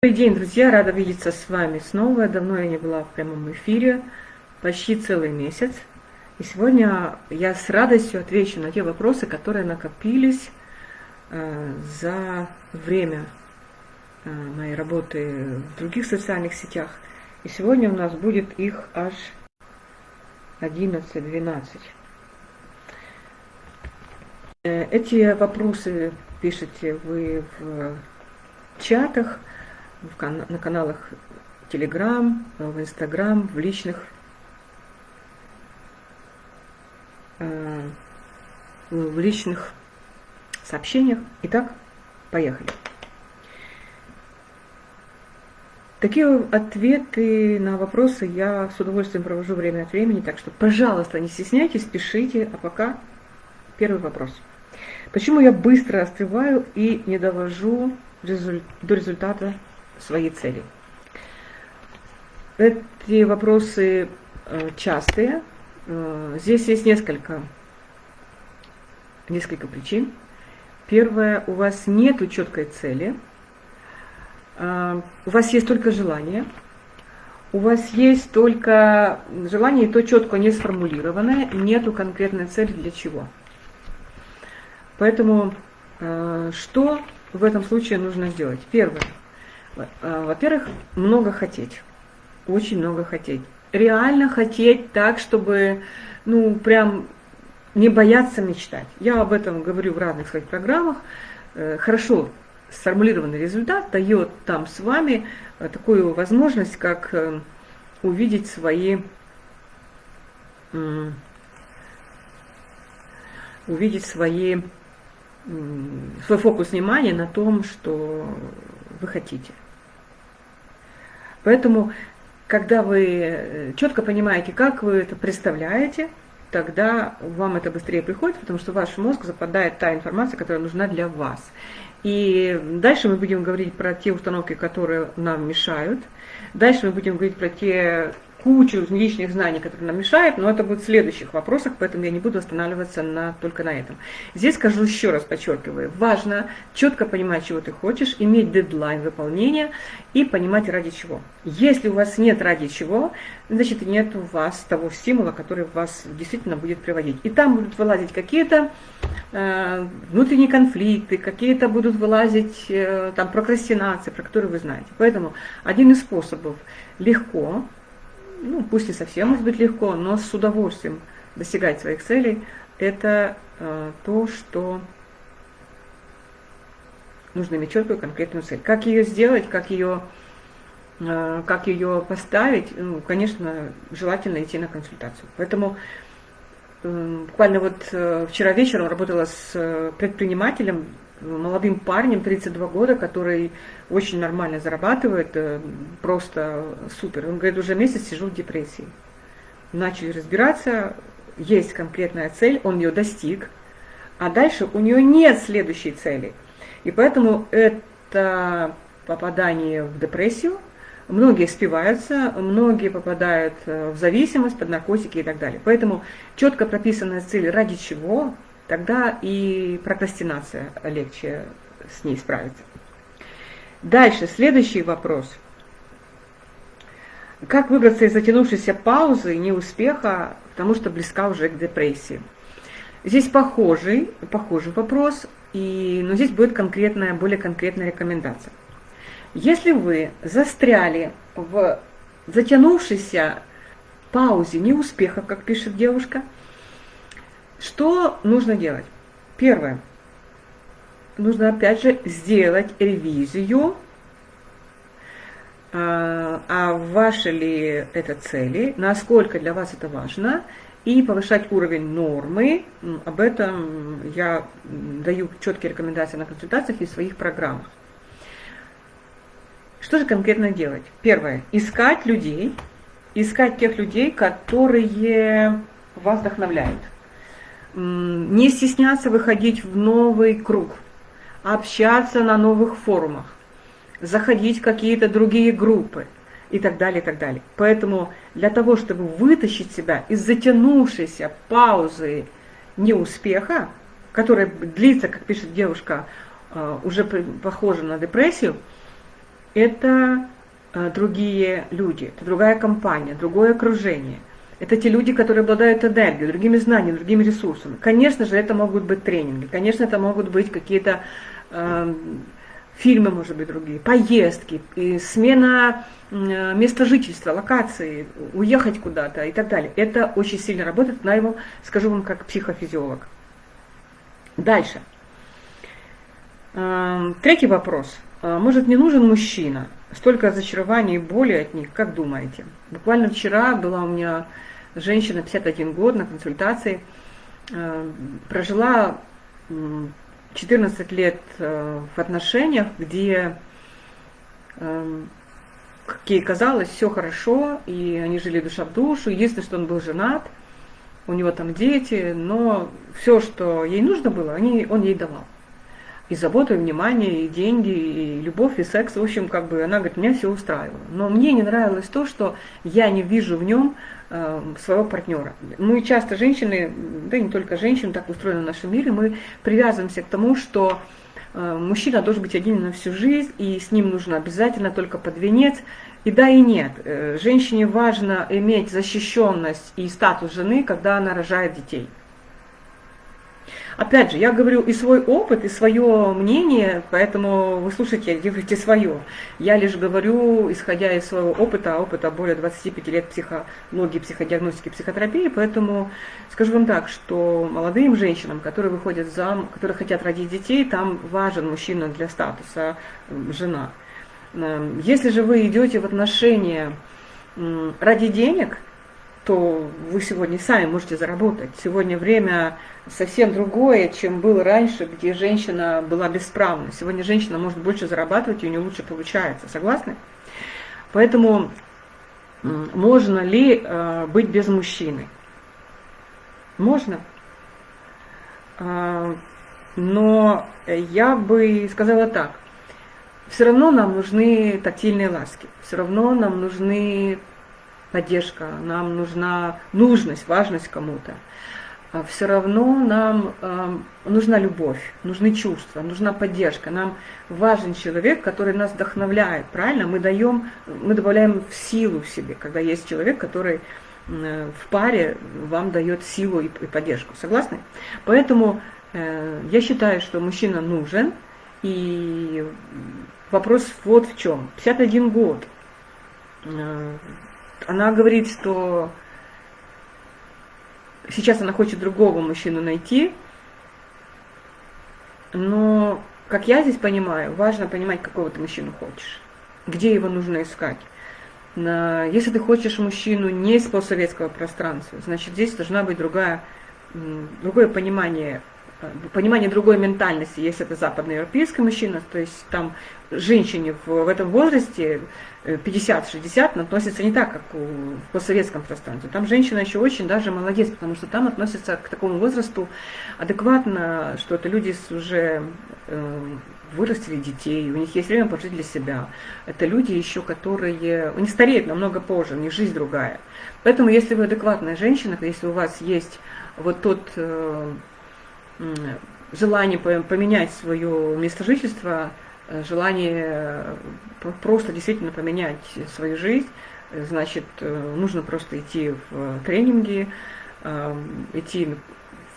Добрый день, друзья! Рада видеться с вами снова. Давно я не была в прямом эфире, почти целый месяц. И сегодня я с радостью отвечу на те вопросы, которые накопились э, за время э, моей работы в других социальных сетях. И сегодня у нас будет их аж 11-12. Э, эти вопросы пишете вы в чатах, на каналах Telegram, в Instagram, в личных э, в личных сообщениях. Итак, поехали. Такие ответы на вопросы я с удовольствием провожу время от времени, так что, пожалуйста, не стесняйтесь, пишите. А пока первый вопрос. Почему я быстро остываю и не довожу до результата свои цели. Эти вопросы э, частые. Э, здесь есть несколько, несколько причин. Первое, у вас нет четкой цели, э, у вас есть только желание, у вас есть только желание, и то четко не сформулированное, нету конкретной цели для чего. Поэтому что в этом случае нужно сделать? Первое – во-первых, много хотеть. Очень много хотеть. Реально хотеть так, чтобы, ну, прям не бояться мечтать. Я об этом говорю в разных своих программах. Э, хорошо сформулированный результат дает там с вами э, такую возможность, как э, увидеть свои увидеть свои, свой фокус внимания на том, что вы хотите. Поэтому, когда вы э, четко понимаете, как вы это представляете, тогда вам это быстрее приходит, потому что в ваш мозг западает та информация, которая нужна для вас. И дальше мы будем говорить про те установки, которые нам мешают. Дальше мы будем говорить про те кучу лишних знаний, которые нам мешают, но это будет в следующих вопросах, поэтому я не буду останавливаться на, только на этом. Здесь скажу еще раз, подчеркиваю, важно четко понимать, чего ты хочешь, иметь дедлайн выполнения и понимать ради чего. Если у вас нет ради чего, значит нет у вас того стимула, который вас действительно будет приводить. И там будут вылазить какие-то э, внутренние конфликты, какие-то будут вылазить э, там прокрастинации, про которые вы знаете. Поэтому один из способов легко ну, пусть не совсем может быть легко, но с удовольствием достигать своих целей, это э, то, что нужно иметь четкую конкретную цель. Как ее сделать, как ее, э, как ее поставить, ну, конечно, желательно идти на консультацию. Поэтому э, буквально вот э, вчера вечером работала с э, предпринимателем, молодым парнем, 32 года, который очень нормально зарабатывает, э, просто супер. Он говорит, уже месяц сижу в депрессии. Начали разбираться, есть конкретная цель, он ее достиг, а дальше у нее нет следующей цели. И поэтому это попадание в депрессию, многие спиваются, многие попадают э, в зависимость, под наркотики и так далее. Поэтому четко прописанная цель, ради чего – тогда и прокрастинация легче с ней справиться. Дальше, следующий вопрос. Как выбраться из затянувшейся паузы, неуспеха, потому что близка уже к депрессии? Здесь похожий, похожий вопрос, и, но здесь будет конкретная, более конкретная рекомендация. Если вы застряли в затянувшейся паузе неуспеха, как пишет девушка – что нужно делать? Первое. Нужно опять же сделать ревизию, а, а ваши ли это цели, насколько для вас это важно, и повышать уровень нормы. Об этом я даю четкие рекомендации на консультациях и в своих программах. Что же конкретно делать? Первое. Искать людей, искать тех людей, которые вас вдохновляют не стесняться выходить в новый круг, общаться на новых форумах, заходить в какие-то другие группы и так далее, и так далее. Поэтому для того, чтобы вытащить себя из затянувшейся паузы неуспеха, которая длится, как пишет девушка, э, уже похожа на депрессию, это э, другие люди, это другая компания, другое окружение. Это те люди, которые обладают энергией, другими знаниями, другими ресурсами. Конечно же, это могут быть тренинги, конечно, это могут быть какие-то э, фильмы, может быть, другие, поездки, смена э, места жительства, локации, уехать куда-то и так далее. Это очень сильно работает, на его, скажу вам, как психофизиолог. Дальше. Э, третий вопрос. Э, может, не нужен мужчина? Столько разочарований и боли от них, как думаете? Буквально вчера была у меня женщина 51 год на консультации, э, прожила 14 лет э, в отношениях, где, э, как ей казалось, все хорошо, и они жили душа в душу. Единственное, что он был женат, у него там дети, но все, что ей нужно было, они, он ей давал и заботу, и внимание, и деньги, и любовь, и секс. В общем, как бы она говорит, меня все устраивало. Но мне не нравилось то, что я не вижу в нем э, своего партнера. Мы часто женщины, да и не только женщины, так устроены в нашем мире, мы привязываемся к тому, что э, мужчина должен быть один на всю жизнь, и с ним нужно обязательно только под венец. И да, и нет. Э, женщине важно иметь защищенность и статус жены, когда она рожает детей. Опять же, я говорю и свой опыт, и свое мнение, поэтому вы слушайте, делайте свое. Я лишь говорю, исходя из своего опыта, опыта более 25 лет психологии, психодиагностики, психотерапии, поэтому скажу вам так, что молодым женщинам, которые выходят замуж, которые хотят родить детей, там важен мужчина для статуса жена. Эм, если же вы идете в отношения ради денег, то вы сегодня сами можете заработать. Сегодня время совсем другое, чем было раньше, где женщина была бесправна. Сегодня женщина может больше зарабатывать, и у нее лучше получается. Согласны? Поэтому можно ли э, быть без мужчины? Можно. Э, но я бы сказала так. Все равно нам нужны тактильные ласки. Все равно нам нужны поддержка, нам нужна нужность, важность кому-то. А все равно нам э, нужна любовь, нужны чувства, нужна поддержка. Нам важен человек, который нас вдохновляет, правильно? Мы даем, мы добавляем в силу в себе, когда есть человек, который э, в паре вам дает силу и, и поддержку. Согласны? Поэтому э, я считаю, что мужчина нужен, и вопрос вот в чем. 51 год. Э, она говорит, что сейчас она хочет другого мужчину найти, но, как я здесь понимаю, важно понимать, какого ты мужчину хочешь, где его нужно искать. Если ты хочешь мужчину не из постсоветского пространства, значит, здесь должна быть другая, другое понимание понимание другой ментальности, если это западноевропейский мужчина, то есть там женщине в, в этом возрасте 50-60 э, относится не так, как в постсоветском пространстве. Там женщина еще очень даже молодец, потому что там относятся к такому возрасту адекватно, что это люди уже э, вырастили детей, у них есть время пожить для себя. Это люди еще, которые... Они стареют намного позже, у них жизнь другая. Поэтому, если вы адекватная женщина, если у вас есть вот тот э, желание поменять свое место жительства, э, желание э, просто действительно поменять свою жизнь, э, значит, нужно просто идти в тренинги, идти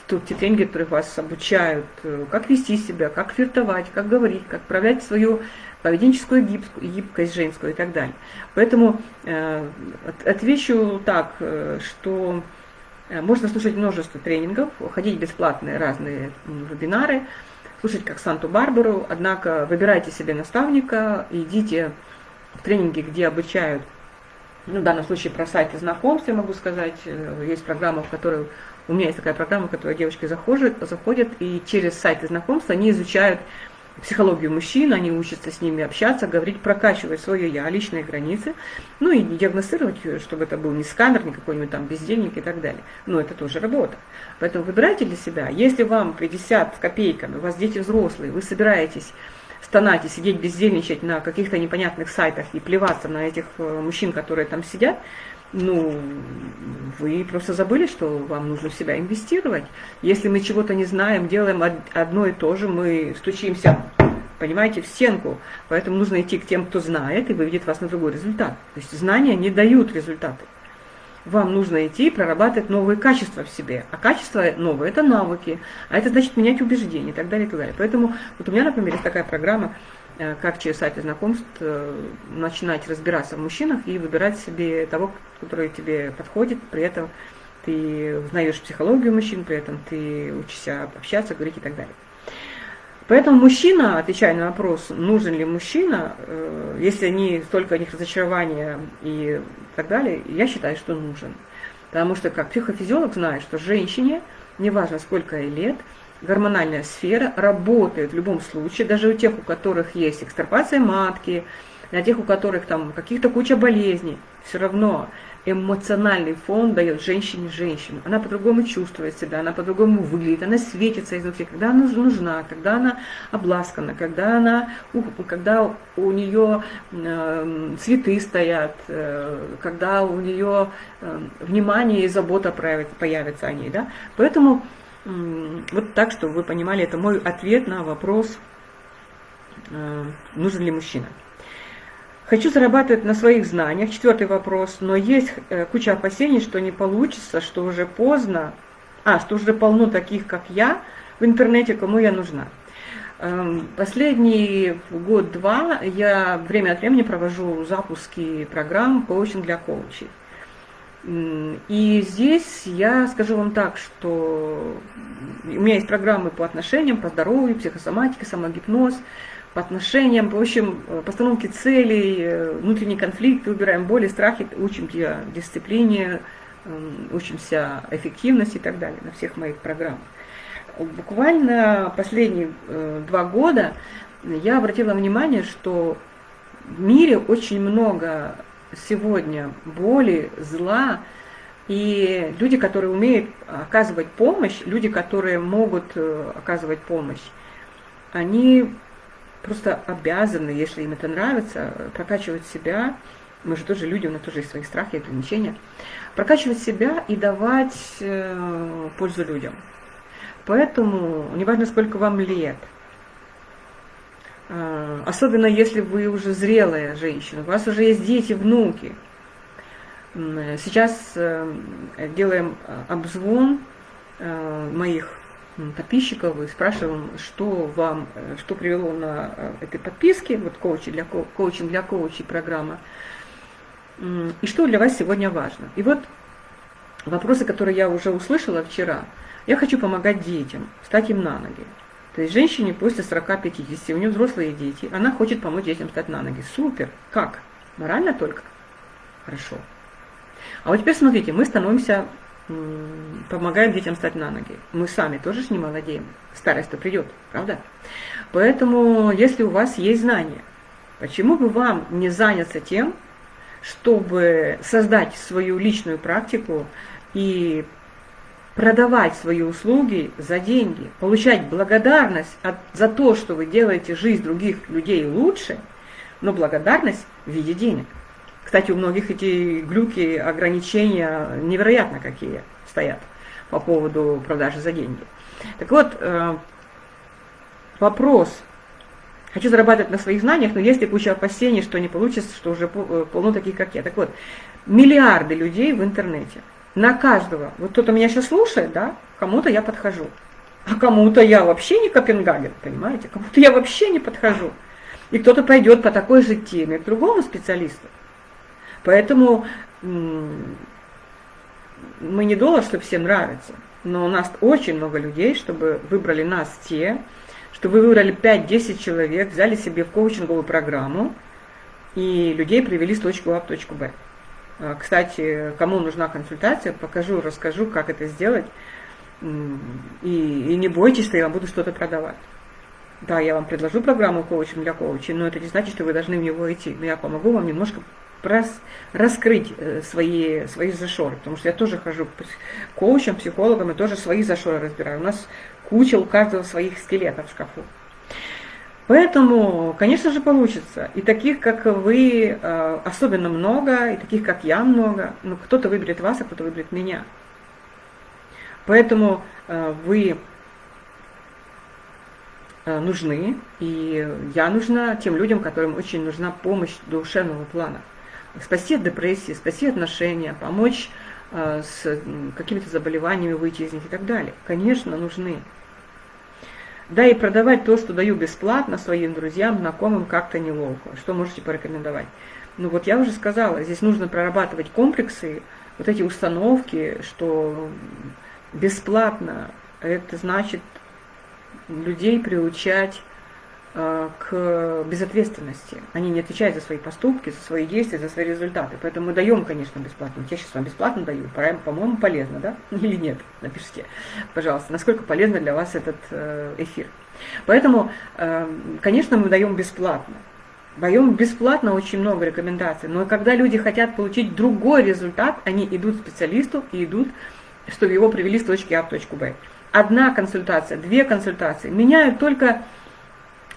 в те тренинги, которые вас обучают, как вести себя, как флиртовать, как говорить, как проявлять свою поведенческую гибкость женскую и так далее. Поэтому отвечу так, что Э, можно слушать множество тренингов, ходить бесплатные разные вебинары, слушать как Санту-Барбару, однако выбирайте себе наставника, идите в тренинги, где обучают, ну, в данном случае про сайты знакомств, я могу сказать, э, есть программа, в которой, у меня есть такая программа, в которой девочки заходят, заходят и через сайты знакомств они изучают психологию мужчин, они учатся с ними общаться, говорить, прокачивать свое я, личные границы, ну и диагностировать, чтобы это был не сканер, не какой-нибудь там бездельник и так далее. Но это тоже работа. Поэтому выбирайте для себя. Если вам 50 с копейками, у вас дети взрослые, вы собираетесь стонать и сидеть бездельничать на каких-то непонятных сайтах и плеваться на этих э, мужчин, которые там сидят, ну, вы просто забыли, что вам нужно в себя инвестировать. Если мы чего-то не знаем, делаем одно и то же, мы стучимся понимаете, в стенку. Поэтому нужно идти к тем, кто знает и выведет вас на другой результат. То есть знания не дают результаты. Вам нужно идти и прорабатывать новые качества в себе. А качества новые – это навыки, а это значит менять убеждения и так далее, и так далее. Поэтому вот у меня, например, есть такая программа, как через сайты знакомств э, начинать разбираться в мужчинах и выбирать себе того, который тебе подходит, при этом ты узнаешь психологию мужчин, при этом ты учишься общаться, говорить и так далее. Поэтому мужчина, отвечая на вопрос, нужен ли мужчина, э, если не столько о них разочарования и так далее, я считаю, что нужен. Потому что как психофизиолог знает, что женщине, неважно сколько ей лет, гормональная сфера работает в любом случае, даже у тех, у которых есть экстрапация матки, на тех, у которых там каких-то куча болезней, все равно эмоциональный фон дает женщине женщину. Она по-другому чувствует себя, она по-другому выглядит, она светится изнутри, когда она нужна, когда она обласкана, когда она, когда у нее э, цветы стоят, э, когда у нее э, внимание и забота появится о ней. Да? Поэтому вот так, чтобы вы понимали, это мой ответ на вопрос, э, нужен ли мужчина. Хочу зарабатывать на своих знаниях. Четвертый вопрос. Но есть э, куча опасений, что не получится, что уже поздно, а, что уже полно таких, как я, в интернете, кому я нужна. Эм, последний год-два я время от времени провожу запуски программ коучинг для коучей. И здесь я скажу вам так, что у меня есть программы по отношениям, по здоровью, психосоматика, самогипноз – по отношениям, в общем, э, постановке целей, э, внутренний конфликт, убираем боли, страхи, учимся дисциплине, эм, учимся эффективности и так далее на всех моих программах. Буквально последние э, два года я обратила внимание, что в мире очень много сегодня боли, зла, и люди, которые умеют оказывать помощь, люди, которые могут оказывать помощь, они просто обязаны, если им это нравится, прокачивать себя. Мы же тоже люди, у нас тоже есть свои страхи, ограничения. Прокачивать себя и давать э, пользу людям. Поэтому, неважно, сколько вам лет, э, особенно если вы уже зрелая женщина, у вас уже есть дети, внуки. Сейчас э, делаем обзвон э, моих подписчиков и спрашиваем, что вам, э, что привело на этой подписке, вот коучи для, коучинг для коучей программа, и что для вас сегодня важно. И вот вопросы, которые я уже услышала вчера. Я хочу помогать детям, стать им на ноги. То есть женщине после 40-50, у нее взрослые дети, она хочет помочь детям стать на ноги. Супер! Как? Морально только? Хорошо. А вот теперь смотрите, мы становимся помогаем детям стать на ноги. Мы сами тоже не молодеем. Старость-то придет, правда? Поэтому, если у вас есть знания, почему бы вам не заняться тем, чтобы создать свою личную практику и продавать свои услуги за деньги, получать благодарность от, за то, что вы делаете жизнь других людей лучше, но благодарность в виде денег. Кстати, у многих эти глюки, ограничения невероятно какие стоят по поводу продажи за деньги. Так вот, э, вопрос. Хочу зарабатывать на своих знаниях, но есть куча опасений, что не получится, что уже э, полно таких, как я. Так вот, миллиарды людей в интернете. На каждого. Вот кто-то меня сейчас слушает, да, кому-то я подхожу. А кому-то я вообще не Копенгаген, понимаете? Кому-то я вообще не подхожу. И кто-то пойдет по такой же теме к другому специалисту. Поэтому мы не доллар, чтобы всем нравится, но у нас очень много людей, чтобы выбрали нас те, что вы выбрали 5-10 человек, взяли себе в коучинговую программу и людей привели с точки А в точку Б. А, кстати, кому нужна консультация, покажу, расскажу, как это сделать. И, и не бойтесь, что я вам буду что-то продавать. Да, я вам предложу программу коучинг для коучей, но это не значит, что вы должны в него идти. Но я помогу вам немножко рас, раскрыть э, свои, свои зашоры, потому что я тоже хожу к коучам, психологам и тоже свои зашоры разбираю. У нас куча у каждого своих скелетов в шкафу. Поэтому, конечно же, получится. И таких, как вы, э, особенно много, и таких, как я, много. Но кто-то выберет вас, а кто-то выберет меня. Поэтому э, вы э, нужны, и я нужна тем людям, которым очень нужна помощь душевного плана. Спасти от депрессии, спасти отношения, помочь с какими-то заболеваниями выйти из них и так далее. Конечно, нужны. Да и продавать то, что даю бесплатно своим друзьям, знакомым, как-то неловко. Что можете порекомендовать? Ну вот я уже сказала, здесь нужно прорабатывать комплексы, вот эти установки, что бесплатно, это значит людей приучать к безответственности. Они не отвечают за свои поступки, за свои действия, за свои результаты. Поэтому мы даем, конечно, бесплатно. Я сейчас вам бесплатно даю. По-моему, полезно, да? Или нет? Напишите, пожалуйста, насколько полезно для вас этот э, эфир. Поэтому, э, конечно, мы даем бесплатно. Даем бесплатно очень много рекомендаций. Но когда люди хотят получить другой результат, они идут к специалисту и идут, чтобы его привели с точки А в точку Б одна консультация, две консультации меняют только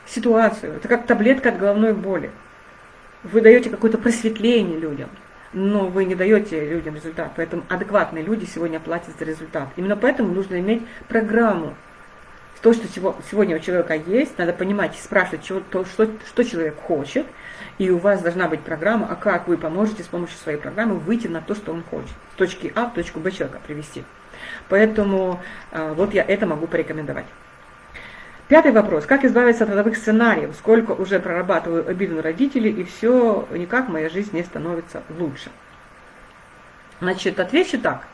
ситуацию. Это как таблетка от головной боли. Вы даете какое-то просветление людям, но вы не даете людям результат. Поэтому адекватные люди сегодня платят за результат. Именно поэтому нужно иметь программу. То, что сегодня у человека есть, надо понимать, спрашивать, что, то, что, что человек хочет, и у вас должна быть программа, а как вы поможете с помощью своей программы выйти на то, что он хочет. С точки А в точку Б человека привести. Поэтому э, вот я это могу порекомендовать. Пятый вопрос. Как избавиться от родовых сценариев? Сколько уже прорабатываю обиду на родителей, и все, никак моя жизнь не становится лучше. Значит, отвечу так.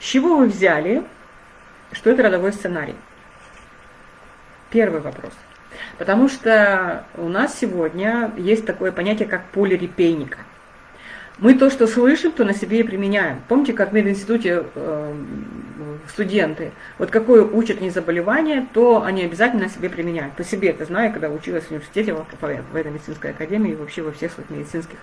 С чего вы взяли, что это родовой сценарий? Первый вопрос. Потому что у нас сегодня есть такое понятие, как поле репейника – мы то, что слышим, то на себе и применяем. Помните, как в мединституте э, студенты, вот какое учат они заболевание, то они обязательно на себе применяют. По себе это знаю, когда училась в университете, в, в этой медицинской академии и вообще во всех своих медицинских,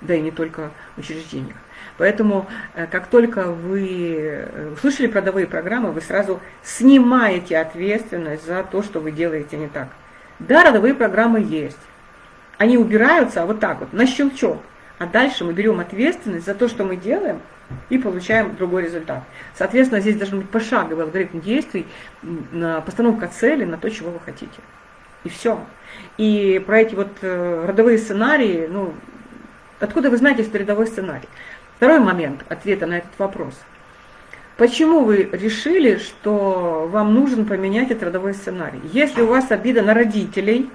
да и не только учреждениях. Поэтому, э, как только вы э, услышали продовые программы, вы сразу снимаете ответственность за то, что вы делаете не так. Да, родовые программы есть. Они убираются вот так вот, на щелчок. А дальше мы берем ответственность за то, что мы делаем, и получаем другой результат. Соответственно, здесь должен быть пошаговый алгоритм действий, постановка цели на то, чего вы хотите. И все. И про эти вот э, родовые сценарии, ну, откуда вы знаете, что рядовой сценарий? Второй момент ответа на этот вопрос. Почему вы решили, что вам нужен поменять этот родовой сценарий? Если у вас обида на родителей,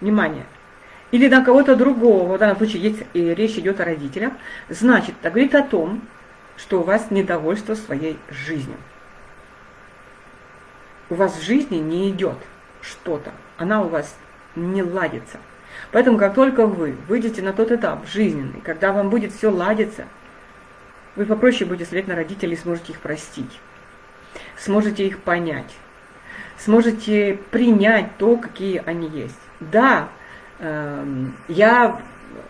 внимание – или на кого-то другого, в данном случае есть, и речь идет о родителях, значит, это говорит о том, что у вас недовольство своей жизнью. У вас в жизни не идет что-то, она у вас не ладится. Поэтому как только вы выйдете на тот этап жизненный, когда вам будет все ладиться, вы попроще будете смотреть на родителей и сможете их простить, сможете их понять, сможете принять то, какие они есть. Да, я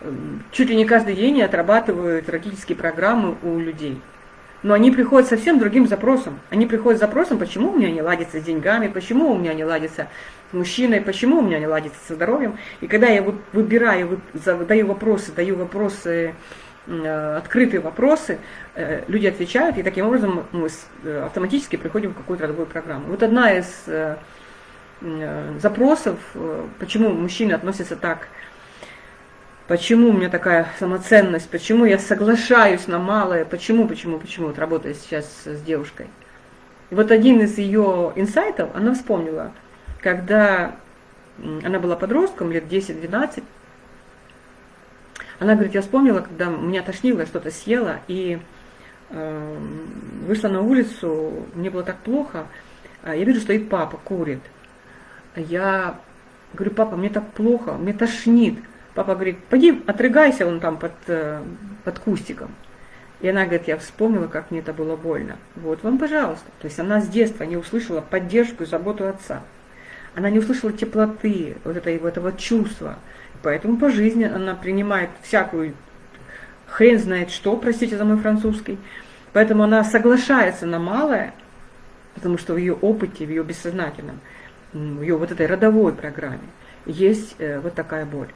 эм, чуть ли не каждый день отрабатываю родительские программы у людей. Но они приходят совсем другим запросом. Они приходят с запросом, почему у меня не ладится с деньгами, почему у меня не ладится с мужчиной, почему у меня не ладится со здоровьем. И когда я выбираю, задаю вопросы, даю вопросы, э, открытые вопросы, э, люди отвечают, и таким образом мы э, автоматически приходим в какую-то родовую программу. Вот одна из запросов, э, почему мужчины относятся так, почему у меня такая самоценность, почему я соглашаюсь на малое, почему, почему, почему, вот работая сейчас с девушкой. И вот один из ее инсайтов, она вспомнила, когда она была подростком, лет 10-12, она говорит, я вспомнила, когда меня тошнило, что-то съела, и э, вышла на улицу, мне было так плохо, а я вижу, стоит папа, курит – я говорю, папа, мне так плохо, мне тошнит. Папа говорит, пойди отрыгайся вон там под, э, под кустиком. И она говорит, я вспомнила, как мне это было больно. Вот вам, пожалуйста. То есть она с детства не услышала поддержку и заботу отца. Она не услышала теплоты, вот этого, этого чувства. Поэтому по жизни она принимает всякую хрен знает что, простите за мой французский. Поэтому она соглашается на малое, потому что в ее опыте, в ее бессознательном – ее вот этой родовой программе есть э, вот такая боль.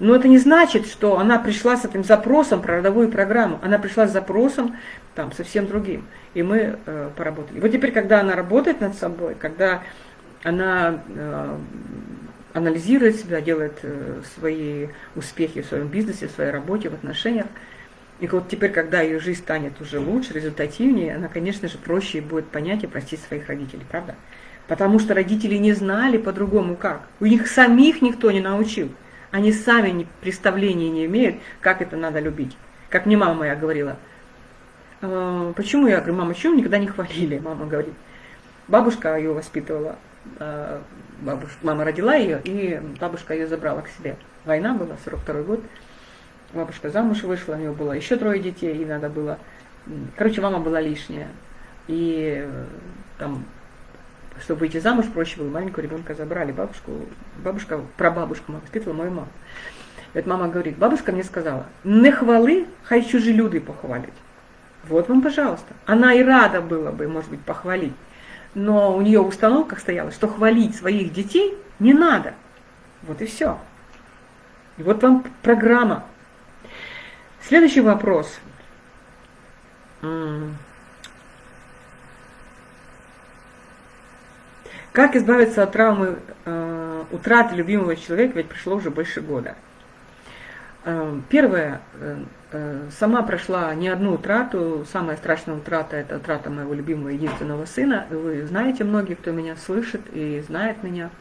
Но это не значит, что она пришла с этим запросом про родовую программу. Она пришла с запросом там совсем другим. И мы э, поработали. Вот теперь, когда она работает над собой, когда она э, анализирует себя, делает э, свои успехи в своем бизнесе, в своей работе, в отношениях. И вот теперь, когда ее жизнь станет уже лучше, результативнее, она, конечно же, проще будет понять и простить своих родителей, правда? Потому что родители не знали по-другому как. У них самих никто не научил. Они сами представления не имеют, как это надо любить. Как мне мама моя говорила. «А, почему я говорю, мама, почему никогда не хвалили? Мама говорит. Бабушка ее воспитывала. А, бабушка, мама родила ее, и бабушка ее забрала к себе. Война была, 42 год. Бабушка замуж вышла, у нее было еще трое детей, и надо было... Короче, мама была лишняя. И э, там, чтобы выйти замуж, проще было, маленького ребенка забрали. Бабушку, бабушка, прабабушка воспитывала мою маму. И вот мама говорит, бабушка мне сказала, не хвалы, хай чужие люди похвалить. Вот вам, пожалуйста. Она и рада была бы, может быть, похвалить. Но у нее установка стояла, что хвалить своих детей не надо. Вот и все. И вот вам программа Следующий вопрос. Как избавиться от травмы э, утраты любимого человека, ведь прошло уже больше года? Э, первое, э, э, сама прошла не одну утрату, самая страшная утрата – это утрата моего любимого единственного сына. Вы знаете, многие, кто меня слышит и знает меня –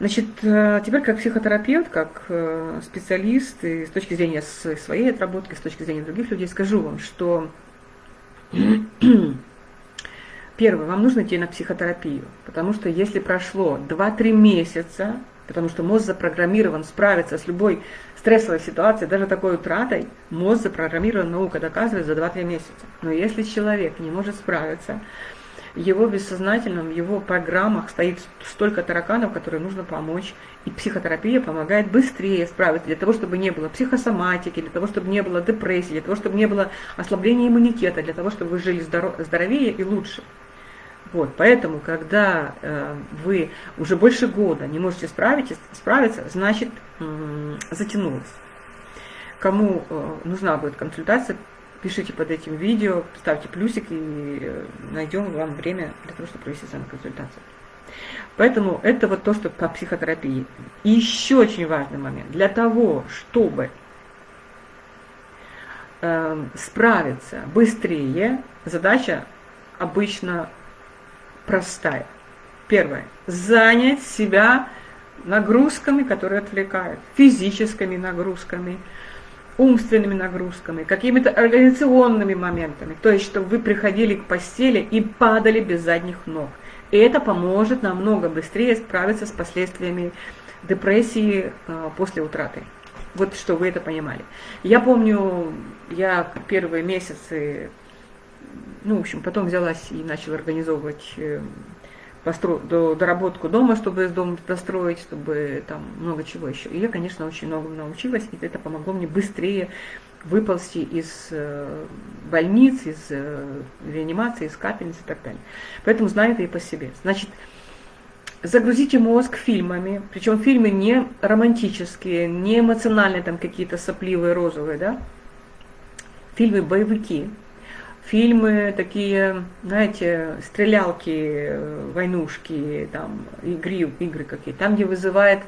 Значит, э, теперь как психотерапевт, как э, специалист, и с точки зрения своей отработки, с точки зрения других людей, скажу вам, что первое, вам нужно идти на психотерапию, потому что если прошло 2-3 месяца, потому что мозг запрограммирован справиться с любой стрессовой ситуацией, даже такой утратой, мозг запрограммирован, наука доказывает, за 2-3 месяца. Но если человек не может справиться, его бессознательном, его программах стоит столько тараканов, которые нужно помочь. И психотерапия помогает быстрее справиться, для того, чтобы не было психосоматики, для того, чтобы не было депрессии, для того, чтобы не было ослабления иммунитета, для того, чтобы вы жили здоровее и лучше. Вот, поэтому, когда э, вы уже больше года не можете справиться, справиться значит, э, затянулось. Кому э, нужна будет консультация, пишите под этим видео, ставьте плюсик и э, найдем вам время для того, чтобы провести с вами консультацию. Поэтому это вот то, что по психотерапии. И еще очень важный момент. Для того, чтобы э, справиться быстрее, задача обычно простая. Первое. Занять себя нагрузками, которые отвлекают, физическими нагрузками, умственными нагрузками, какими-то организационными моментами. То есть, чтобы вы приходили к постели и падали без задних ног. И это поможет намного быстрее справиться с последствиями депрессии э, после утраты. Вот что вы это понимали. Я помню, я первые месяцы, ну, в общем, потом взялась и начала организовывать э, постро... доработку дома, чтобы дом достроить, чтобы там много чего еще. И я, конечно, очень многому научилась, и это помогло мне быстрее выползти из э, больниц, из э, реанимации, из капельниц и так далее. Поэтому знаю это и по себе. Значит, загрузите мозг фильмами, причем фильмы не романтические, не эмоциональные, там какие-то сопливые, розовые, да, фильмы боевики, фильмы такие, знаете, стрелялки, войнушки, там, игры, игры какие там, где вызывает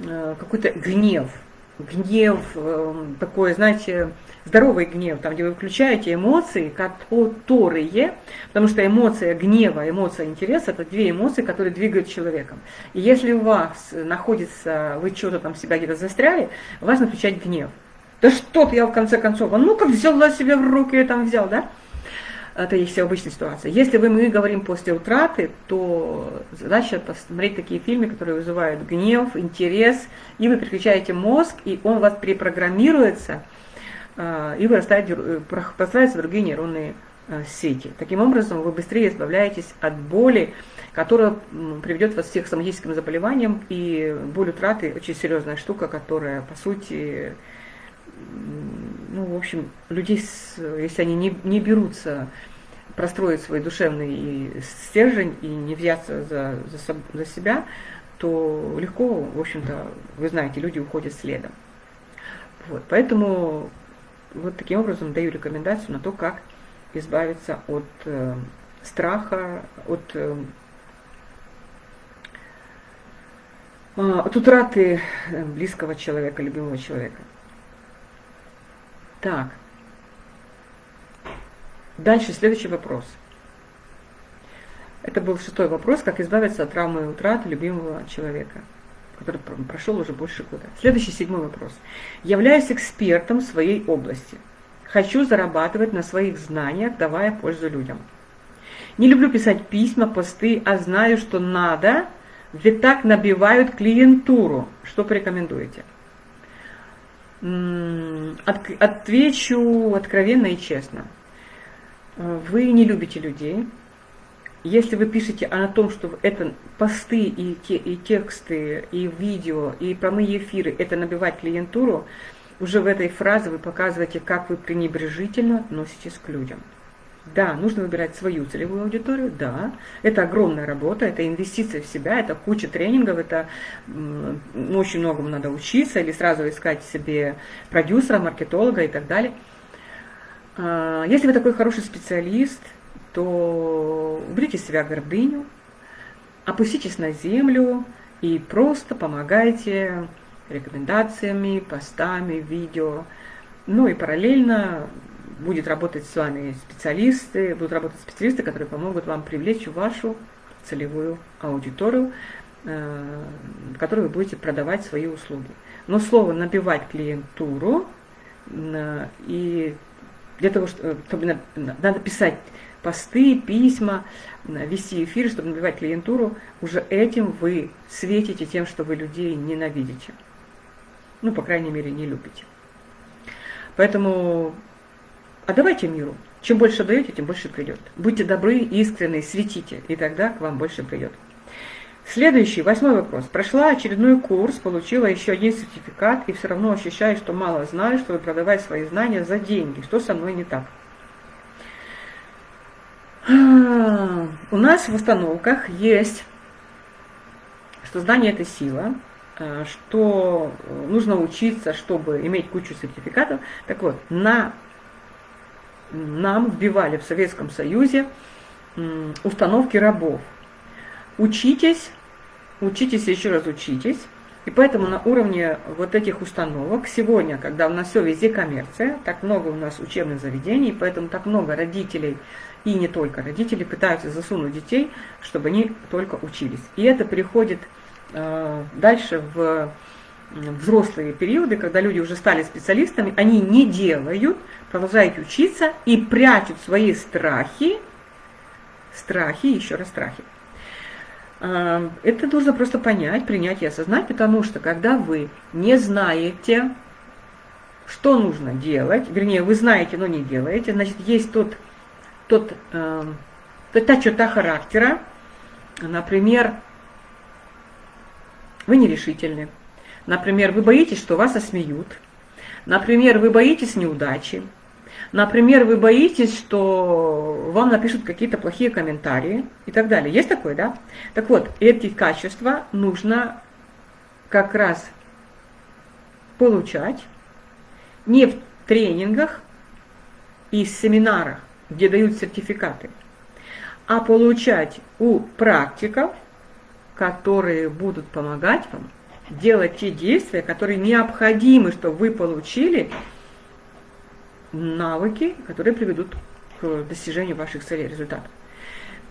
э, какой-то гнев, гнев э, такой, знаете, здоровый гнев, там, где вы включаете эмоции, которые, потому что эмоция гнева, эмоция интереса, это две эмоции, которые двигают человеком. И если у вас находится, вы что-то там себя где-то застряли, важно включать гнев. Да что ты, я в конце концов, ну как взяла себя в руки, я там взял, да? Это все обычная ситуация. Если вы, мы говорим после утраты, то задача посмотреть такие фильмы, которые вызывают гнев, интерес, и вы переключаете мозг, и он у вас перепрограммируется, а, и вырастают, э, простраиваются другие нейронные э, сети. Таким образом, вы быстрее избавляетесь от боли, которая приведет вас всех к соматическим заболеваниям, и боль утраты очень серьезная штука, которая, по сути, ну, в общем, людей, если они не, не берутся простроить свой душевный стержень и не взяться за, за, за себя, то легко, в общем-то, вы знаете, люди уходят следом. Вот, поэтому вот таким образом даю рекомендацию на то, как избавиться от э, страха, от э, А, от утраты э, близкого человека, любимого человека. Так. Дальше следующий вопрос. Это был шестой вопрос, как избавиться от травмы утраты любимого человека, который прошел уже больше года. Следующий седьмой вопрос. Являюсь экспертом в своей области. Хочу зарабатывать на своих знаниях, давая пользу людям. Не люблю писать письма, посты, а знаю, что надо, ведь так набивают клиентуру. Что порекомендуете? Отвечу откровенно и честно. Вы не любите людей. Если вы пишете о том, что это посты и, те, и тексты, и видео, и прямые эфиры, это набивать клиентуру, уже в этой фразе вы показываете, как вы пренебрежительно относитесь к людям. Да, нужно выбирать свою целевую аудиторию, да. Это огромная работа, это инвестиция в себя, это куча тренингов, это очень многому надо учиться или сразу искать себе продюсера, маркетолога и так далее. А, если вы такой хороший специалист, то уберите себя гордыню, опуститесь на землю и просто помогайте рекомендациями, постами, видео. Ну и параллельно будет работать с вами специалисты, будут работать специалисты, которые помогут вам привлечь вашу целевую аудиторию, э, которой вы будете продавать свои услуги. Но слово «набивать клиентуру» э, и для того, чтобы надо писать посты, письма, э, вести эфир, чтобы набивать клиентуру, уже этим вы светите тем, что вы людей ненавидите. Ну, по крайней мере, не любите. Поэтому отдавайте миру. Чем больше даете, тем больше придет. Будьте добры, искренны, светите, и тогда к вам больше придет. Следующий, восьмой вопрос. Прошла очередной курс, получила еще один сертификат, и все равно ощущаю, что мало знаю, чтобы продавать свои знания за деньги. Что со мной не так? А, у нас в установках есть, что знание – это сила, а, что нужно учиться, чтобы иметь кучу сертификатов. Так вот, на нам вбивали в Советском Союзе установки рабов. Учитесь, учитесь еще раз учитесь. И поэтому на уровне вот этих установок сегодня, когда у нас все везде коммерция, так много у нас учебных заведений, поэтому так много родителей и не только родители пытаются засунуть детей, чтобы они только учились. И это переходит э, дальше в взрослые периоды, когда люди уже стали специалистами, они не делают, продолжают учиться и прячут свои страхи, страхи, еще раз страхи. А, это нужно просто понять, принять и осознать, потому что когда вы не знаете, что нужно делать, вернее, вы знаете, но не делаете, значит, есть тот, тот, э, та черта характера, например, вы нерешительны, Например, вы боитесь, что вас осмеют. Например, вы боитесь неудачи. Например, вы боитесь, что вам напишут какие-то плохие комментарии и так далее. Есть такое, да? Так вот, эти качества нужно как раз получать не в тренингах и семинарах, где дают сертификаты, а получать у практиков, которые будут помогать вам делать те действия, которые необходимы, чтобы вы получили навыки, которые приведут к достижению ваших целей, результатов.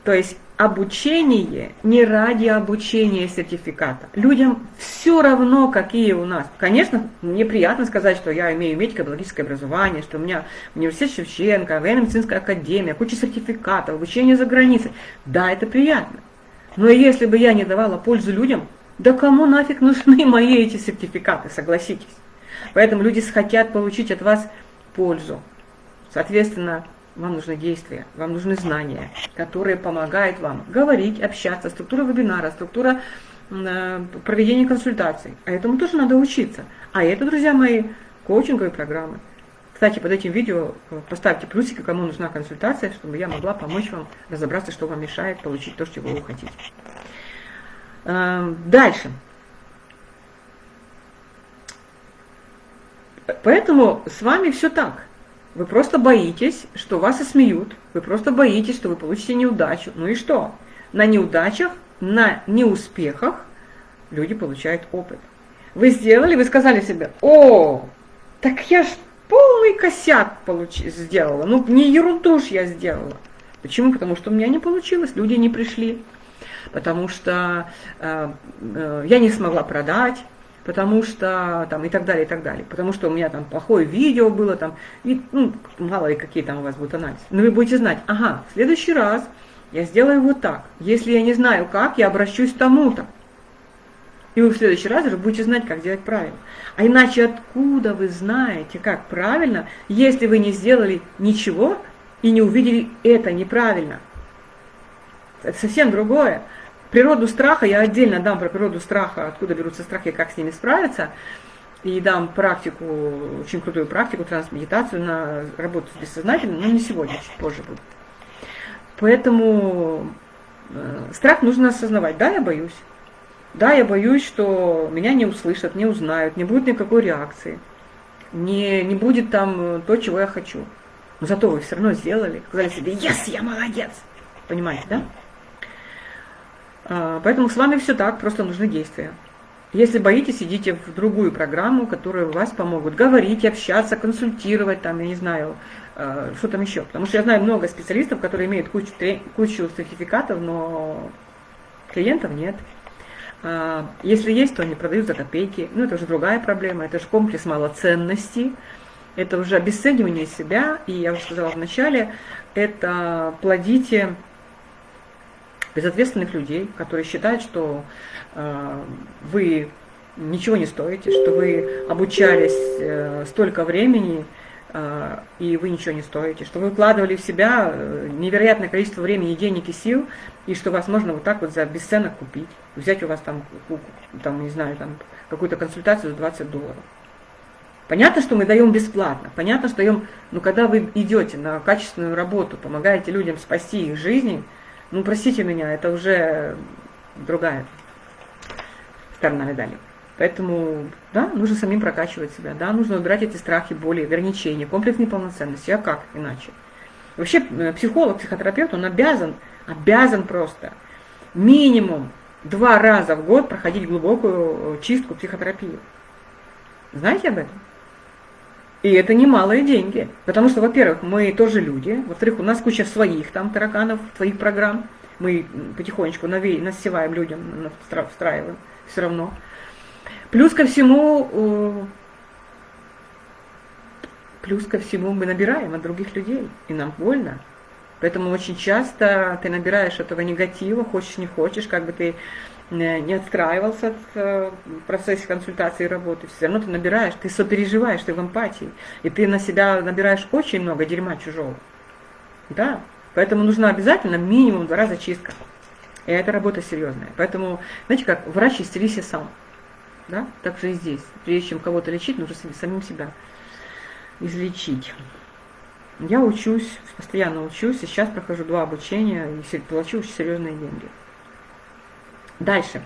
То есть обучение не ради обучения сертификата. Людям все равно, какие у нас. Конечно, мне приятно сказать, что я имею медико-биологическое образование, что у меня университет Шевченко, военно-медицинская академия, куча сертификатов, обучение за границей. Да, это приятно. Но если бы я не давала пользу людям, да кому нафиг нужны мои эти сертификаты, согласитесь. Поэтому люди хотят получить от вас пользу. Соответственно, вам нужны действия, вам нужны знания, которые помогают вам говорить, общаться, структура вебинара, структура э, проведения консультаций. А этому тоже надо учиться. А это, друзья мои, коучинговые программы. Кстати, под этим видео э, поставьте плюсики, кому нужна консультация, чтобы я могла помочь вам разобраться, что вам мешает получить то, чего вы хотите. Эм, дальше. Поэтому с вами все так. Вы просто боитесь, что вас осмеют. Вы просто боитесь, что вы получите неудачу. Ну и что? На неудачах, на неуспехах люди получают опыт. Вы сделали, вы сказали себе, о, так я ж полный косяк получ... сделала, ну не ерунду ж я сделала. Почему? Потому что у меня не получилось, люди не пришли, потому что э, э, я не смогла продать, потому что там и так далее, и так далее. Потому что у меня там плохое видео было, там, и, ну, мало ли какие там у вас будут анализы. Но вы будете знать, ага, в следующий раз я сделаю вот так. Если я не знаю как, я обращусь к тому-то. И вы в следующий раз уже будете знать, как делать правильно. А иначе откуда вы знаете, как правильно, если вы не сделали ничего и не увидели это неправильно? Это совсем другое. Природу страха, я отдельно дам про природу страха, откуда берутся страхи как с ними справиться. И дам практику, очень крутую практику, трансмедитацию на работу с бессознательным, но не сегодня, чуть позже будет. Поэтому э, страх нужно осознавать. Да, я боюсь. Да, я боюсь, что меня не услышат, не узнают, не будет никакой реакции. Не, не будет там то, чего я хочу. Но зато вы все равно сделали. Сказали себе, yes, я молодец. Понимаете, да? А, поэтому с вами все так, просто нужны действия. Если боитесь, идите в другую программу, которая вас помогут говорить, общаться, консультировать, там, я не знаю, а, что там еще. Потому что я знаю много специалистов, которые имеют кучу, кучу сертификатов, но клиентов нет. А, если есть, то они продают за копейки. Ну, это уже другая проблема, это же комплекс малоценности, это уже обесценивание себя. И я уже сказала вначале, это плодите безответственных людей, которые считают, что э, вы ничего не стоите, что вы обучались э, столько времени, э, и вы ничего не стоите, что вы вкладывали в себя э, невероятное количество времени, денег и сил, и что вас можно вот так вот за бесценок купить, взять у вас там, там не знаю, там какую-то консультацию за 20 долларов. Понятно, что мы даем бесплатно, понятно, что даем, но когда вы идете на качественную работу, помогаете людям спасти их жизни, ну, простите меня, это уже другая сторона медали. Поэтому, да, нужно самим прокачивать себя, да, нужно убирать эти страхи, боли, ограничения, комплекс неполноценности, а как иначе? Вообще э, психолог, психотерапевт, он обязан, обязан просто минимум два раза в год проходить глубокую э, чистку психотерапии. Знаете об этом? И это немалые деньги. Потому что, во-первых, мы тоже люди. Во-вторых, у нас куча своих там тараканов, своих программ. Мы потихонечку наве... насеваем людям, встраиваем все равно. Плюс ко всему, э, плюс ко всему мы набираем от других людей. И нам больно. Поэтому очень часто ты набираешь этого негатива, хочешь не хочешь, как бы ты не отстраивался в э, процессе консультации и работы, все равно ты набираешь, ты сопереживаешь, ты в эмпатии, и ты на себя набираешь очень много дерьма чужого. Да, поэтому нужна обязательно минимум два раза чистка. И эта работа серьезная. Поэтому, знаете как, врач исцелися сам. Да? Так же и здесь. Прежде чем кого-то лечить, нужно самим себя излечить. Я учусь, постоянно учусь, и сейчас прохожу два обучения и плачу очень серьезные деньги. Дальше.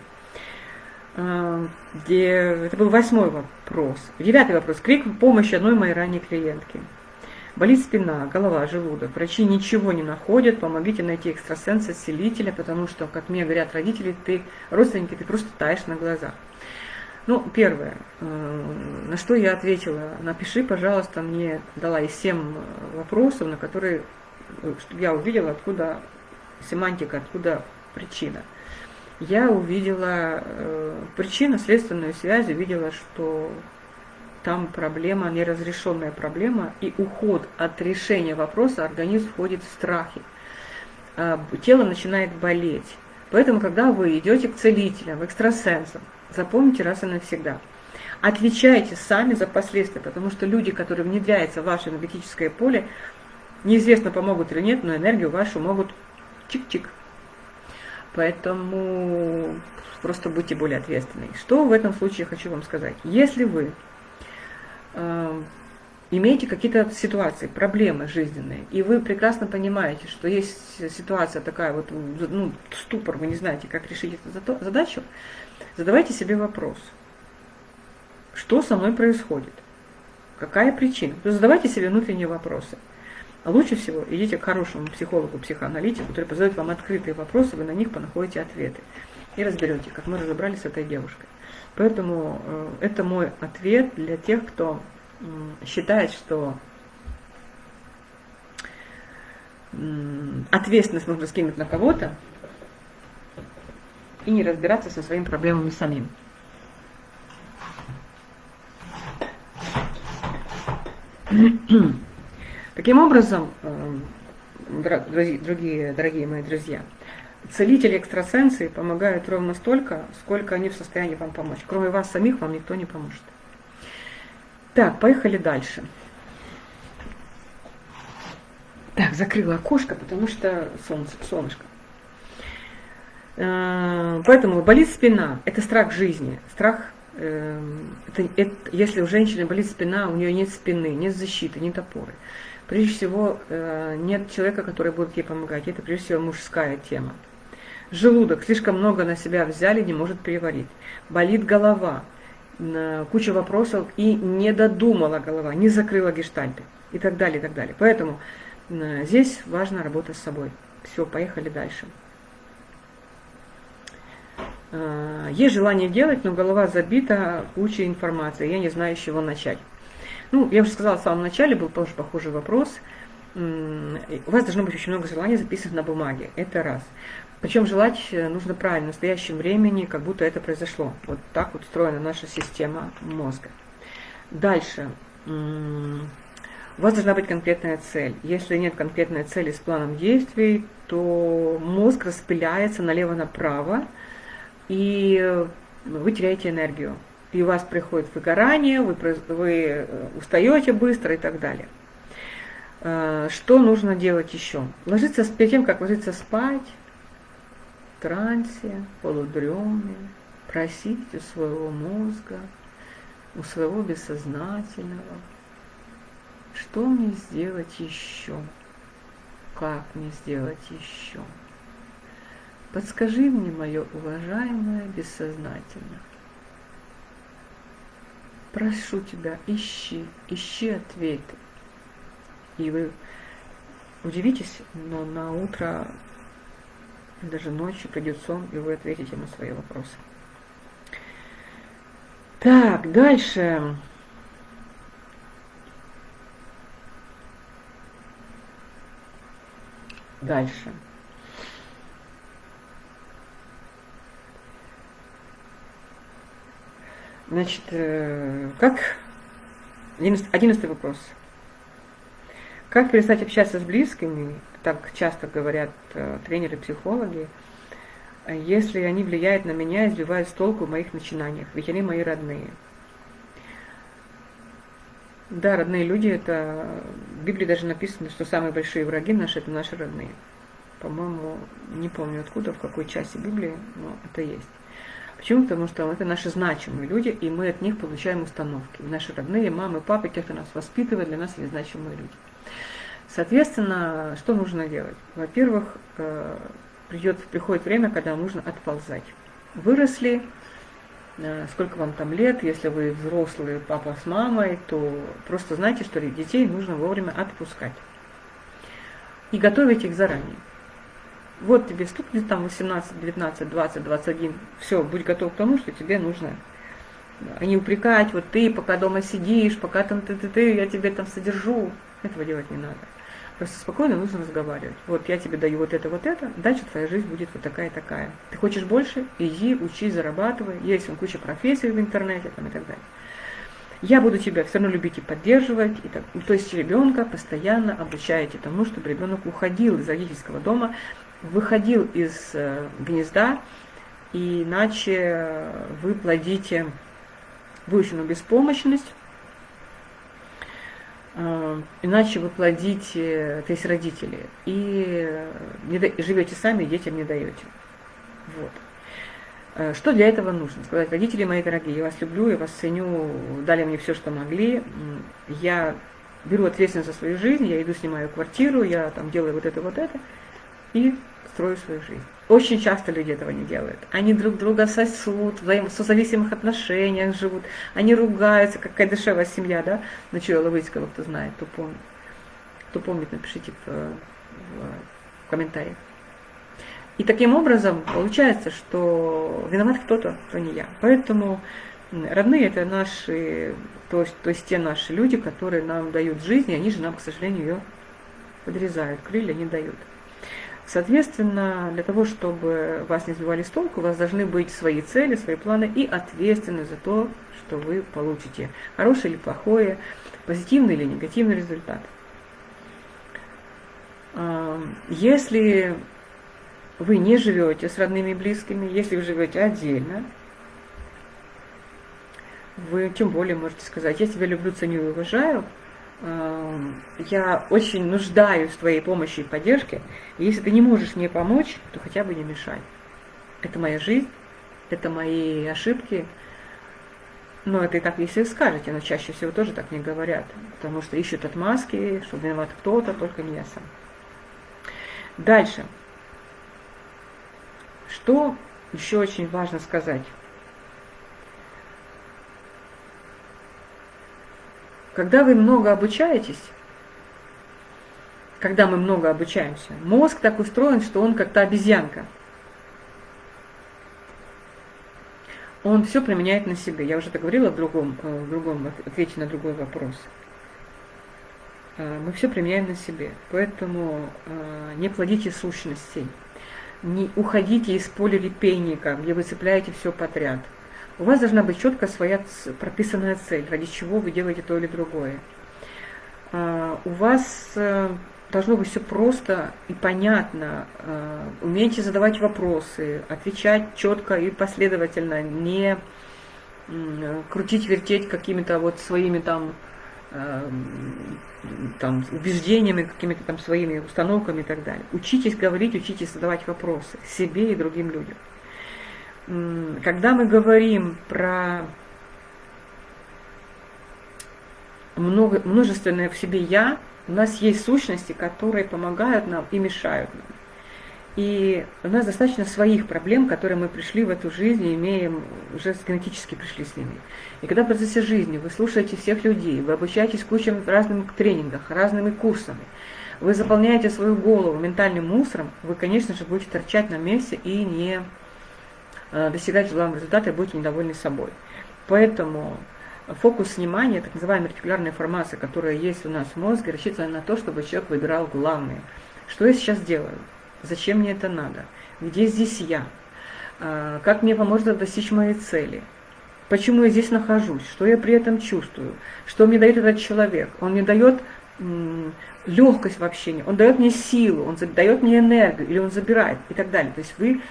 А, это был восьмой вопрос. Девятый вопрос. Крик в помощь одной моей ранней клиентки. Болит спина, голова, желудок. Врачи ничего не находят. Помогите найти экстрасенса, целителя, потому что, как мне говорят родители, ты, родственники, ты просто таешь на глазах. Ну, первое, э, на что я ответила, напиши, пожалуйста, мне дала и семь вопросов, на которые, э, я увидела, откуда семантика, откуда причина я увидела э, причинно-следственную связь, увидела, что там проблема, неразрешенная проблема, и уход от решения вопроса, организм входит в страхи. Э, тело начинает болеть. Поэтому, когда вы идете к целителям, экстрасенсам, запомните раз и навсегда. Отвечайте сами за последствия, потому что люди, которые внедряются в ваше энергетическое поле, неизвестно, помогут или нет, но энергию вашу могут чик-чик Поэтому просто будьте более ответственны. Что в этом случае хочу вам сказать? Если вы э, имеете какие-то ситуации, проблемы жизненные, и вы прекрасно понимаете, что есть ситуация такая, вот, ну, ступор, вы не знаете, как решить эту задачу, задавайте себе вопрос. Что со мной происходит? Какая причина? Задавайте себе внутренние вопросы. А лучше всего идите к хорошему психологу, психоаналитику, который позовет вам открытые вопросы, вы на них понаходите ответы. и разберете, как мы разобрались с этой девушкой. Поэтому э, это мой ответ для тех, кто считает, что ответственность нужно скинуть на кого-то и не разбираться со своими проблемами самим. Таким образом, э, другие, дорогие мои друзья, целители экстрасенсы помогают ровно столько, сколько они в состоянии вам помочь. Кроме вас самих вам никто не поможет. Так, поехали дальше. Так, закрыла окошко, потому что солнце, солнышко. Э, поэтому болит спина. Это страх жизни. Страх, э, это, это, если у женщины болит спина, у нее нет спины, нет защиты, нет опоры. Прежде всего, э, нет человека, который будет ей помогать. Это прежде всего мужская тема. Желудок слишком много на себя взяли, не может переварить. Болит голова, куча вопросов и не додумала голова, не закрыла гештальты и так далее, и так далее. Поэтому Здесь важна работа с собой. Все, поехали дальше. Есть желание делать, но голова забита кучей информации. Я не знаю, с чего начать. Ну, я уже сказала в самом начале, был тоже похожий вопрос. У вас должно быть очень много желаний записанных на бумаге. Это раз. Причем желать нужно правильно, в настоящем времени, как будто это произошло. Вот так вот устроена наша система мозга. Дальше. У вас должна быть конкретная цель. Если нет конкретной цели с планом действий, то мозг распыляется налево-направо, и вы теряете энергию. И у вас приходит выгорание, вы, вы э, устаете быстро и так далее. Э, что нужно делать еще? Ложиться перед тем, как ложиться спать, в трансе, полудреме, просить у своего мозга, у своего бессознательного, что мне сделать еще? Как мне сделать еще? Подскажи мне, мое уважаемое бессознательное. Прошу тебя, ищи, ищи ответы. И вы удивитесь, но на утро, даже ночью придет сон, и вы ответите на свои вопросы. Так, дальше. Дальше. Значит, э, как... Одиннадцатый вопрос. Как перестать общаться с близкими, так часто говорят э, тренеры-психологи, если они влияют на меня и сбивают с толку в моих начинаниях, ведь они мои родные. Да, родные люди, это в Библии даже написано, что самые большие враги наши это наши родные. По-моему, не помню откуда, в какой части Библии, но это есть. Почему? Потому что это наши значимые люди, и мы от них получаем установки. Наши родные, мамы, папы, те, кто нас воспитывает, для нас есть значимые люди. Соответственно, что нужно делать? Во-первых, э, придет, приходит время, когда нужно отползать. Выросли, Э, сколько вам там лет, если вы взрослый папа с мамой, то просто знайте, что детей нужно вовремя отпускать. И готовить их заранее. Вот тебе стукнет там 18, 19, 20, 21, все, будь готов к тому, что тебе нужно а не упрекать, вот ты пока дома сидишь, пока там ты, ты, ты, я тебе там содержу. Этого делать не надо. Просто спокойно нужно разговаривать. Вот я тебе даю вот это, вот это, дальше твоя жизнь будет вот такая такая. Ты хочешь больше? Иди, учись, зарабатывай. Есть он куча профессий в интернете там, и так далее. Я буду тебя все равно любить и поддерживать. И так, то есть ребенка постоянно обучаете тому, чтобы ребенок уходил из родительского дома, выходил из э, гнезда, иначе вы плодите выученную беспомощность, Э, иначе вы плодите, то есть родители, и живете сами, детям не даете. Вот. Э, что для этого нужно? Сказать, родители мои дорогие, я вас люблю, я вас ценю, дали мне все, что могли, я беру ответственность за свою жизнь, я иду, снимаю квартиру, я там делаю вот это, вот это, и строю свою жизнь. Очень часто люди этого не делают. Они друг друга сосут, в созависимых отношениях живут, они ругаются, какая дешевая семья, да? Начала Ловыцкого, кто знает, кто помнит. Кто помнит, напишите в, в, в комментариях. И таким образом получается, что виноват кто-то, кто не я. Поэтому родные это наши, то есть, то есть те наши люди, которые нам дают жизнь, и они же нам, к сожалению, ее подрезают, крылья не дают. Соответственно, для того, чтобы вас не сбивали с толку, у вас должны быть свои цели, свои планы и ответственность за то, что вы получите. Хорошее или плохое, позитивный или негативный результат. Если вы не живете с родными и близкими, если вы живете отдельно, вы тем более можете сказать, я тебя люблю, ценю и уважаю, я очень нуждаюсь в твоей помощи и поддержке, и если ты не можешь мне помочь, то хотя бы не мешай. Это моя жизнь, это мои ошибки, но это и так, если скажете, но чаще всего тоже так не говорят, потому что ищут отмазки, что виноват кто-то, только не я сам. Дальше. Что еще очень важно сказать? Когда вы много обучаетесь, когда мы много обучаемся, мозг так устроен, что он как-то обезьянка. Он все применяет на себе. Я уже это говорила в другом, э, в другом ответе на другой вопрос. Э, мы все применяем на себе. Поэтому э, не плодите сущностей. Не уходите из поля репейника, где вы цепляете все подряд – у вас должна быть четко своя прописанная цель, ради чего вы делаете то или другое. А, у вас э, должно быть все просто и понятно. А, умейте задавать вопросы, отвечать четко и последовательно, не крутить, вертеть какими-то вот своими там, э, там убеждениями, какими-то там своими установками и так далее. Учитесь говорить, учитесь задавать вопросы себе и другим людям когда мы говорим про много, множественное в себе «я», у нас есть сущности, которые помогают нам и мешают нам. И у нас достаточно своих проблем, которые мы пришли в эту жизнь и имеем, уже генетически пришли с ними. И когда в процессе жизни вы слушаете всех людей, вы обучаетесь кучам разным тренингах, разными курсами, вы заполняете свою голову ментальным мусором, вы, конечно же, будете торчать на месте и не достигать желаемого результата и будете недовольны собой. Поэтому фокус внимания, так называемая ретикулярная информация, которая есть у нас в мозге, рассчитана на то, чтобы человек выбирал главное. Что я сейчас делаю? Зачем мне это надо? Где здесь я? Э, как мне поможет достичь моей цели? Почему я здесь нахожусь? Что я при этом чувствую? Что мне дает этот человек? Он мне дает легкость в общении, он дает мне силу, он дает мне энергию, или он забирает, и так далее. То есть вы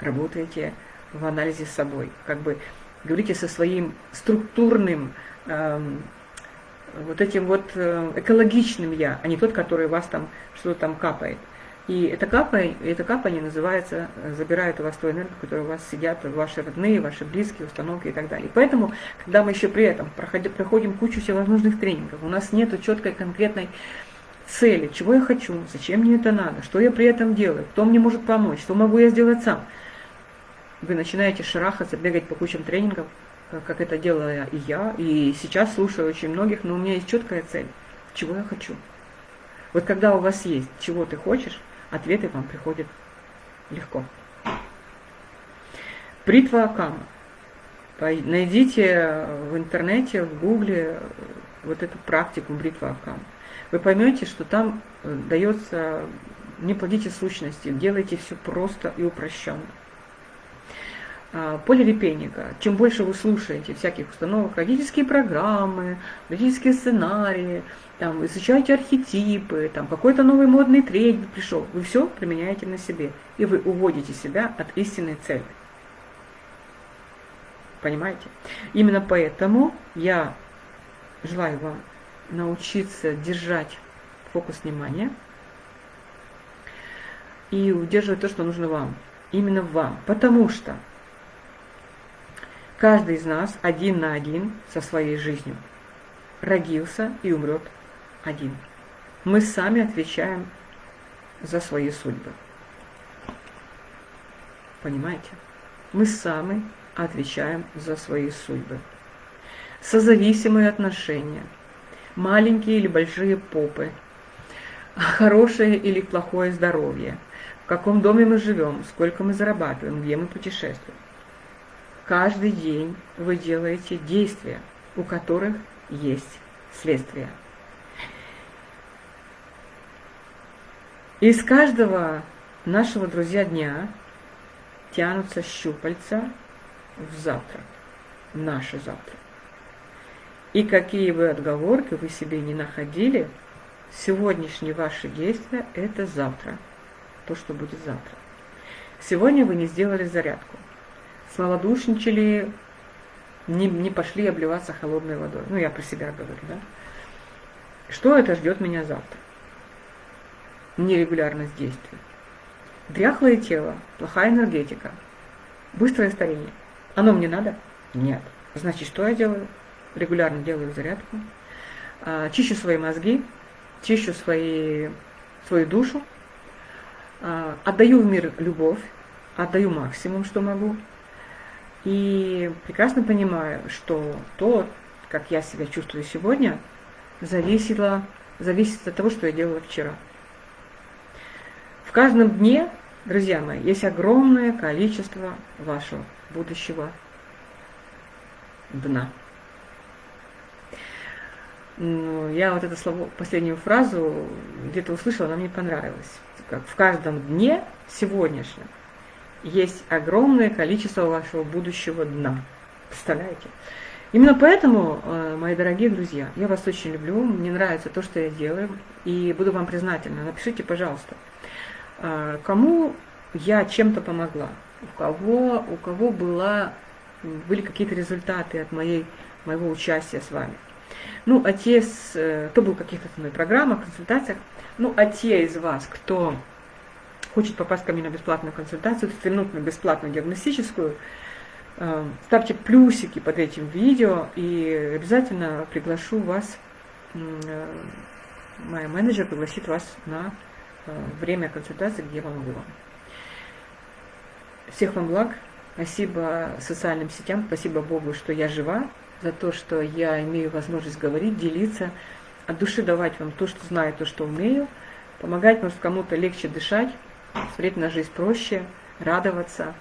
работаете в анализе с собой. Как бы говорите со своим структурным, эм, вот этим вот э, экологичным я, а не тот, который у вас там что-то там капает. И это капание, это капание называется, э, забирает у вас ту энергию, которая у вас сидят, ваши родные, ваши близкие, установки и так далее. Поэтому, когда мы еще при этом проходим, проходим кучу всевозможных тренингов, у нас нет четкой конкретной цели, чего я хочу, зачем мне это надо, что я при этом делаю, кто мне может помочь, что могу я сделать сам – вы начинаете шарахаться, бегать по кучам тренингов, как это делала и я, и сейчас слушаю очень многих, но у меня есть четкая цель, чего я хочу. Вот когда у вас есть, чего ты хочешь, ответы вам приходят легко. Бритва Акама. Найдите в интернете, в гугле вот эту практику бритва Акама. Вы поймете, что там э, дается, не плодите сущности, делайте все просто и упрощенно. А, полирепейника. Чем больше вы слушаете всяких установок, родительские программы, родительские сценарии, там, изучаете архетипы, там, какой-то новый модный тренинг пришел, вы все применяете на себе, и вы уводите себя от истинной цели. Понимаете? Именно поэтому я желаю вам научиться держать фокус внимания и удерживать то, что нужно вам. Именно вам. Потому что Каждый из нас один на один со своей жизнью. Родился и умрет один. Мы сами отвечаем за свои судьбы. Понимаете? Мы сами отвечаем за свои судьбы. Созависимые отношения, маленькие или большие попы, хорошее или плохое здоровье, в каком доме мы живем, сколько мы зарабатываем, где мы путешествуем. Каждый день вы делаете действия, у которых есть следствия. Из каждого нашего, друзья, дня тянутся щупальца в завтра, в наше завтра. И какие бы отговорки вы себе не находили, сегодняшние ваши действия – это завтра, то, что будет завтра. Сегодня вы не сделали зарядку, смолодушничали, не, не пошли обливаться холодной водой. Ну, я про себя говорю, да? Что это ждет меня завтра? Нерегулярность действий. Дряхлое тело, плохая энергетика, быстрое старение. Оно мне надо? Нет. Значит, что я делаю? Регулярно делаю зарядку, а, чищу свои мозги, чищу свои, свою душу, а, отдаю в мир любовь, отдаю максимум, что могу. И прекрасно понимаю, что то, как я себя чувствую сегодня, зависело, зависит от того, что я делала вчера. В каждом дне, друзья мои, есть огромное количество вашего будущего дна. Ну, я вот это слово, последнюю фразу где-то услышала, она мне понравилась. Как в каждом дне сегодняшнем есть огромное количество вашего будущего дна. Представляете? Именно поэтому, э, мои дорогие друзья, я вас очень люблю, мне нравится то, что я делаю, и буду вам признательна. Напишите, пожалуйста, э, кому я чем-то помогла, у кого, у кого была, были какие-то результаты от моей, моего участия с вами. Ну, а те, э, кто был в каких-то со мной программах, консультациях, ну, а те из вас, кто хочет попасть ко мне на бесплатную консультацию, трехминутную бесплатную диагностическую, э, ставьте плюсики под этим видео, и обязательно приглашу вас, э, моя менеджер пригласит вас на время консультации, где вам. Было. Всех вам благ, спасибо социальным сетям, спасибо Богу, что я жива, за то, что я имею возможность говорить, делиться, от души давать вам то, что знаю, то, что умею, помогать, может, кому-то легче дышать, смотреть на жизнь проще, радоваться.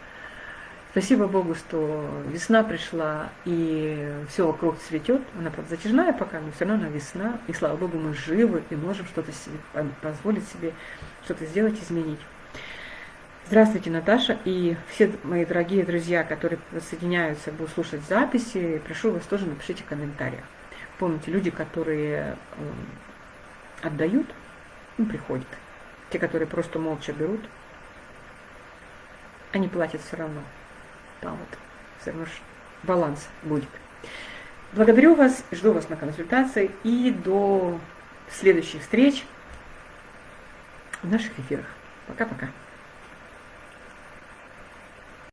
Спасибо Богу, что весна пришла, и все вокруг цветет. Она, правда, затяжная пока, но все равно она весна. И слава Богу, мы живы и можем что-то себе позволить себе, что-то сделать, изменить. Здравствуйте, Наташа, и все мои дорогие друзья, которые соединяются, будут слушать записи, прошу вас тоже напишите в. Помните, люди, которые отдают, им приходят. Те, которые просто молча берут, они платят все равно. Там вот все равно баланс будет. Благодарю вас, жду вас на консультации и до следующих встреч в наших эфирах. Пока-пока.